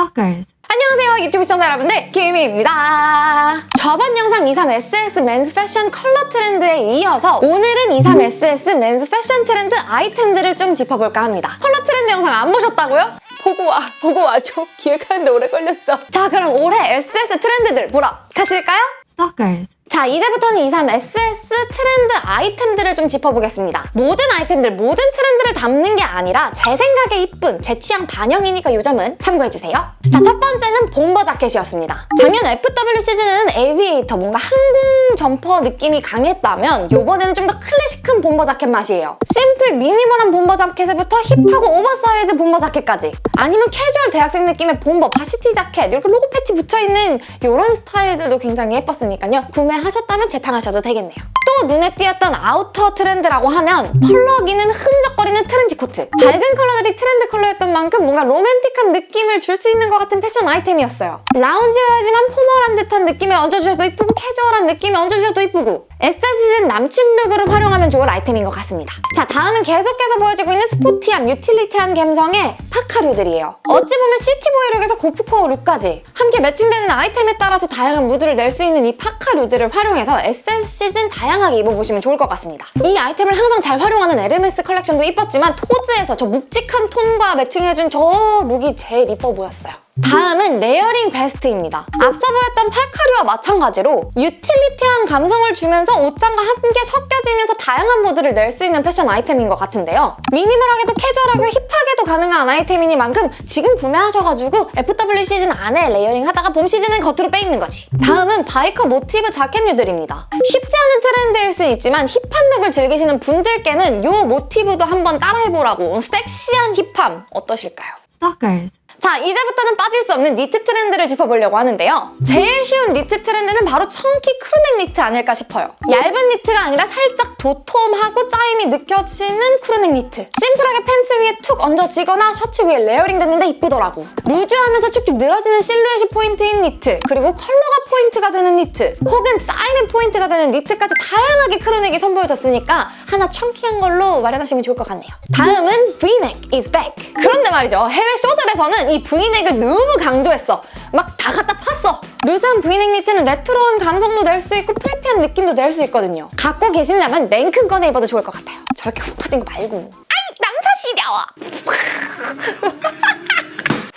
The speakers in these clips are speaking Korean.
Stalkers. 안녕하세요 유튜브 시청자 여러분들 김희입니다 저번 영상 23SS men's 패션 컬러 트렌드에 이어서 오늘은 23SS men's 패션 트렌드 아이템들을 좀 짚어볼까 합니다 컬러 트렌드 영상 안 보셨다고요? 보고 와 보고 와줘 기획하는데 오래 걸렸어 자 그럼 올해 SS 트렌드들 보러 가실까요? Stalkers. 자 이제부터는 23 SS 트렌드 아이템들을 좀 짚어보겠습니다. 모든 아이템들, 모든 트렌드를 담는 게 아니라 제 생각에 이쁜, 제 취향 반영이니까 이 점은 참고해주세요. 자 첫 번째는 bomber 자켓이었습니다. 작년 FW 시즌에는 aviator, 뭔가 항공 점퍼 느낌이 강했다면 이번에는 좀 더 클래식한 bomber 자켓 맛이에요. 심플 미니멀한 bomber 자켓에부터 힙하고 oversize bomber 자켓까지 아니면 캐주얼 대학생 느낌의 bomber varsity 자켓 이렇게 로고 패치 붙여있는 이런 스타일들도 굉장히 예뻤으니까요. 구매 하셨다면 재탕하셔도 되겠네요. 또 눈에 띄었던 아우터 트렌드라고 하면 펄럭이는 흐느적거리는 트렌치 코트. 밝은 컬러들이 트렌드 컬러였던 만큼 뭔가 로맨틱한 느낌을 줄 수 있는 것 같은 패션 아이템이었어요. loungewear지만 formal한 듯한 느낌에 얹어주셔도 이쁘고 캐주얼한 느낌에 얹어주셔도 이쁘고 SS 시즌 남친 룩으로 활용하면 좋을 아이템인 것 같습니다. 자 다음은 계속해서 보여지고 있는 스포티함, 유틸리티한 감성의 파카류들이에요. 어찌 보면 city boy 룩에서 고프코어 룩까지 함께 매칭되는 아이템에 따라서 다양한 무드를 낼 수 있는 이 파카류들을 활용해서 SS 시즌 다양 하게 입어보시면 좋을 것 같습니다. 이 아이템을 항상 잘 활용하는 에르메스 컬렉션도 이뻤지만 토즈에서 저 묵직한 톤과 매칭을 해준 저 룩이 제일 이뻐 보였어요. 다음은 layering 베스트입니다. 앞서 보였던 파카류와 마찬가지로 유틸리티한 감성을 주면서 옷장과 함께 섞여지면서 다양한 무드를 낼 수 있는 패션 아이템인 것 같은데요. 미니멀하게도 캐주얼하고 힙하게도 가능한 아이템이니만큼 지금 구매하셔가지고 FW 시즌 안에 layering 하다가 봄 시즌은 겉으로 빼입는 거지. 다음은 biker 모티브 자켓류들입니다. 쉽지 않은 트렌드일 수 있지만 힙한 룩을 즐기시는 분들께는 이 모티브도 한번 따라해보라고 섹시한 힙함 어떠실까요? Stalkers. 자, 이제부터는 빠질 수 없는 니트 트렌드를 짚어보려고 하는데요. 제일 쉬운 니트 트렌드는 바로 chunky crew neck 니트 아닐까 싶어요. 얇은 니트가 아니라 살짝 도톰하고 짜임이 느껴지는 crew neck 니트. 심플하게 팬츠 위에 툭 얹어지거나 셔츠 위에 layering 됐는데 이쁘더라고. 루즈하면서 쭉쭉 늘어지는 실루엣이 포인트인 니트, 그리고 컬러가 포인트가 되는 니트, 혹은 짜임이 포인트가 되는 니트까지 다양하게 crew neck이 선보여졌으니까 하나 chunky한 걸로 마련하시면 좋을 것 같네요. 다음은 V-neck is back. 그런데 말이죠. 해외 쇼들에서는 이 V-neck을 너무 강조했어. 막 다 갖다 팠어. 루즈한 V-neck 니트는 레트로한 감성도 낼 수 있고 preppy한 느낌도 낼 수 있거든요. 갖고 계신다면 랭큰 꺼내 입어도 좋을 것 같아요. 저렇게 훅 퍼진 거 말고. 아이 남사 시려워.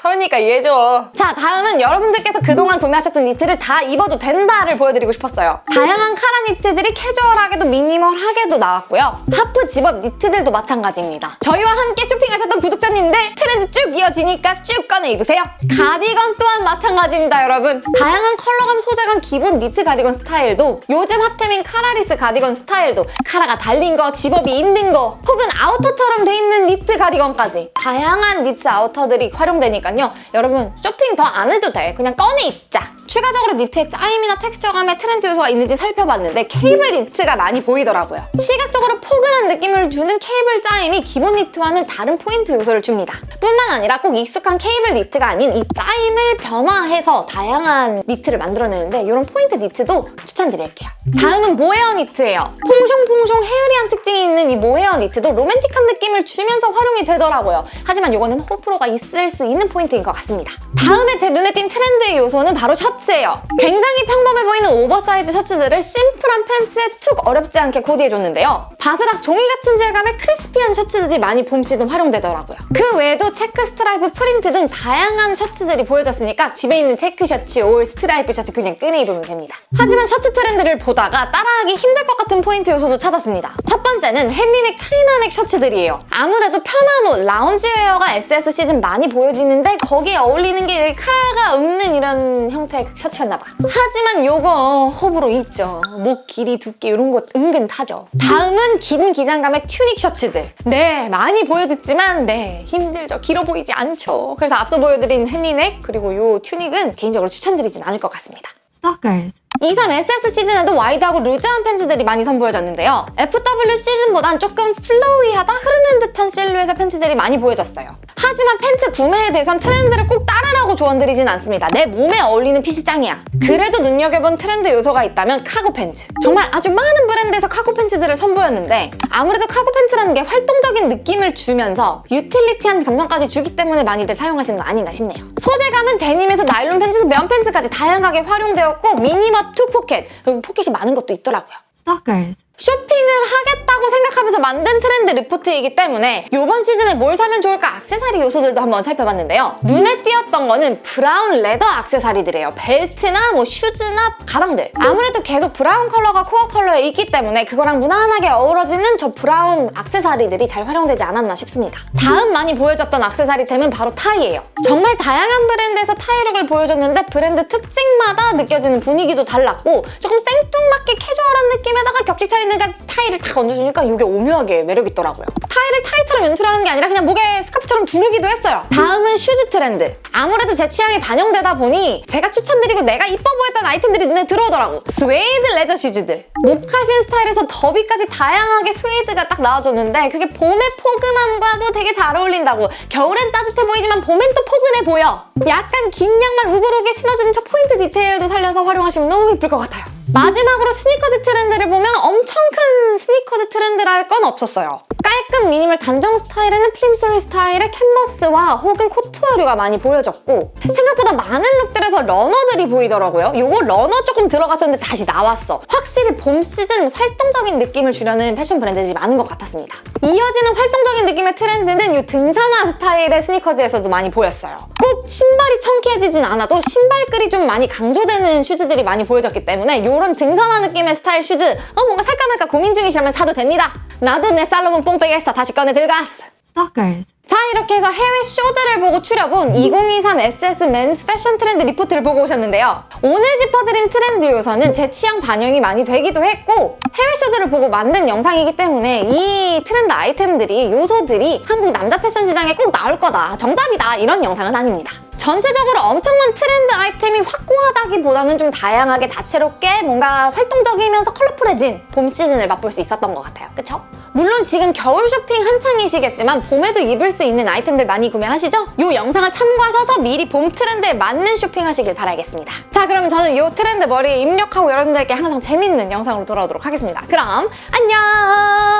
서은이가 이해해줘. 자, 다음은 여러분들께서 그동안 구매하셨던 니트를 다 입어도 된다를 보여드리고 싶었어요. 다양한 카라 니트들이 캐주얼하게도 미니멀하게도 나왔고요. half zip-up 니트들도 마찬가지입니다. 저희와 함께 쇼핑하셨던 구독자님들 트렌드 쭉 이어지니까 쭉 꺼내 입으세요. 가디건 또한 마찬가지입니다, 여러분. 다양한 컬러감, 소재감, 기본 니트 가디건 스타일도 요즘 핫템인 collarless 가디건 스타일도 카라가 달린 거, zip-up이 있는 거 혹은 아우터처럼 돼 있는 니트 가디건까지 다양한 니트 아우터들이 활용되니까 요. 여러분 쇼핑 더 안 해도 돼. 그냥 꺼내 입자. 추가적으로 니트의 짜임이나 텍스처감에 트렌드 요소가 있는지 살펴봤는데 케이블 니트가 많이 보이더라고요. 시각적으로 포근한 느낌을 주는 케이블 짜임이 기본 니트와는 다른 포인트 요소를 줍니다. 뿐만 아니라 꼭 익숙한 케이블 니트가 아닌 이 짜임을 변화해서 다양한 니트를 만들어내는데 이런 포인트 니트도 추천드릴게요. 다음은 모헤어 니트예요. 퐁숑퐁숑 hairy한 특징이 있는 이 모헤어 니트도 로맨틱한 느낌을 주면서 활용이 되더라고요. 하지만 이거는 호불호가 있을 수 있는 포인트 인 것 같습니다. 다음에 제 눈에 띈 트렌드 요소는 바로 셔츠예요. 굉장히 평범해 보이는 오버사이즈 셔츠들을 심플한 팬츠에 툭 어렵지 않게 코디해줬는데요. 바스락 종이 같은 질감의 crispy한 셔츠들이 많이 봄 시즌 활용되더라고요. 그 외에도 체크 스트라이프 프린트 등 다양한 셔츠들이 보여졌으니까 집에 있는 체크 셔츠, 올 스트라이프 셔츠 그냥 꺼내 입으면 됩니다. 하지만 셔츠 트렌드를 보다가 따라하기 힘들 것 같은 포인트 요소도 찾았습니다. 첫 번째는 Henley neck China neck 셔츠들이에요. 아무래도 편한 옷, loungewear가 SS 시즌 많이 보여지는데 거기에 어울리는 게 카라가 없는 이런 형태의 셔츠였나 봐. 하지만 요거 호불호 있죠. 목 길이, 두께 이런 거 은근 타죠. 다음은 긴 기장감의 튜닉 셔츠들. 네, 많이 보여줬지만 네, 힘들죠. 길어 보이지 않죠. 그래서 앞서 보여드린 헨리넥 그리고 요 튜닉은 개인적으로 추천드리진 않을 것 같습니다. Stalkers. 23 SS 시즌에도 wide하고 루즈한 팬츠들이 많이 선보여졌는데요. FW 시즌보단 조금 flowy하다 흐르는 듯한 실루엣의 팬츠들이 많이 보여졌어요. 하지만 팬츠 구매에 대해선 트렌드를 꼭 따르라 핏이라고 조언드리진 않습니다. 내 몸에 어울리는 fit이 짱이야. 그래도 눈여겨본 트렌드 요소가 있다면 카고 팬츠. 정말 아주 많은 브랜드에서 카고 팬츠들을 선보였는데 아무래도 카고 팬츠라는 게 활동적인 느낌을 주면서 utility한 감성까지 주기 때문에 많이들 사용하시는 거 아닌가 싶네요. 소재감은 데님에서 나일론 팬츠에서 면 팬츠까지 다양하게 활용되었고 minimum two pocket 그리고 포켓이 많은 것도 있더라고요. Stalkers. 쇼핑을 하겠다고 생각하면서 만든 트렌드 리포트이기 때문에 이번 시즌에 뭘 사면 좋을까 액세서리 요소들도 한번 살펴봤는데요. 눈에 띄었던 거는 브라운 leather 액세서리들이에요. 벨트나 뭐 슈즈나 가방들. 아무래도 계속 브라운 컬러가 core 컬러에 있기 때문에 그거랑 무난하게 어우러지는 저 브라운 액세서리들이 잘 활용되지 않았나 싶습니다. 다음 많이 보여줬던 액세서리템은 바로 타이예요. 정말 다양한 브랜드에서 타이 look을 보여줬는데 브랜드 특징마다 느껴지는 분위기도 달랐고 조금 생뚱맞게 캐주얼한 느낌에다가 격식 차이 는 타이를 탁 얹어주니까 이게 오묘하게 매력있더라고요. 타이를 타이처럼 연출하는 게 아니라 그냥 목에 스카프처럼 두르기도 했어요. 다음은 슈즈 트렌드. 아무래도 제 취향이 반영되다 보니 제가 추천드리고 내가 이뻐 보였던 아이템들이 눈에 들어오더라고. 스웨이드 레저 슈즈들. 모카신 스타일에서 derby까지 다양하게 스웨이드가 딱 나와줬는데 그게 봄의 포근함과도 되게 잘 어울린다고. 겨울엔 따뜻해 보이지만 봄엔 또 포근해 보여. 약간 긴 양말 우그르게 신어주는 저 포인트 디테일도 살려서 활용하시면 너무 예쁠 것 같아요. 마지막으로 스니커즈 트렌드를 보면 엄청 큰 스니커즈 트렌드라 할건 없었어요. 깔끔 미니멀 단정 스타일에는 plimsoll 스타일의 캔버스화 혹은 코트화류가 많이 보여졌고 생각보다 많은 룩들에서 runner들이 보이더라고요. 요거 runner 조금 들어갔었는데 다시 나왔어. 확실히 봄 시즌 활동적인 느낌을 주려는 패션 브랜드들이 많은 것 같았습니다. 이어지는 활동적인 느낌의 트렌드는 이 등산화 스타일의 스니커즈에서도 많이 보였어요. 꼭 신발이 chunky해지진 않아도 신발끈이 좀 많이 강조되는 슈즈들이 많이 보여졌기 때문에 이런 등산화 느낌의 스타일 슈즈 어, 뭔가 살까 말까 고민 중이시라면 사도 됩니다. 나도 내 살로몬 뽕백에서 다시 꺼내 들어갔어. Stalkers. 자 이렇게 해서 해외 쇼들을 보고 추려본 2023 SS men's 패션 트렌드 리포트를 보고 오셨는데요. 오늘 짚어드린 트렌드 요소는 제 취향 반영이 많이 되기도 했고 해외 쇼들을 보고 만든 영상이기 때문에 이 트렌드 아이템들이 요소들이 한국 남자 패션 시장에 꼭 나올 거다 정답이다 이런 영상은 아닙니다. 전체적으로 엄청난 트렌드 아이템이 확고하다기보다는 좀 다양하게 다채롭게 뭔가 활동적이면서 컬러풀해진 봄 시즌을 맛볼 수 있었던 것 같아요. 그쵸? 물론 지금 겨울 쇼핑 한창이시겠지만 봄에도 입을 수 있는 아이템들 많이 구매하시죠? 이 영상을 참고하셔서 미리 봄 트렌드에 맞는 쇼핑하시길 바라겠습니다. 자 그러면 저는 이 트렌드 머리에 입력하고 여러분들께 항상 재밌는 영상으로 돌아오도록 하겠습니다. 그럼 안녕!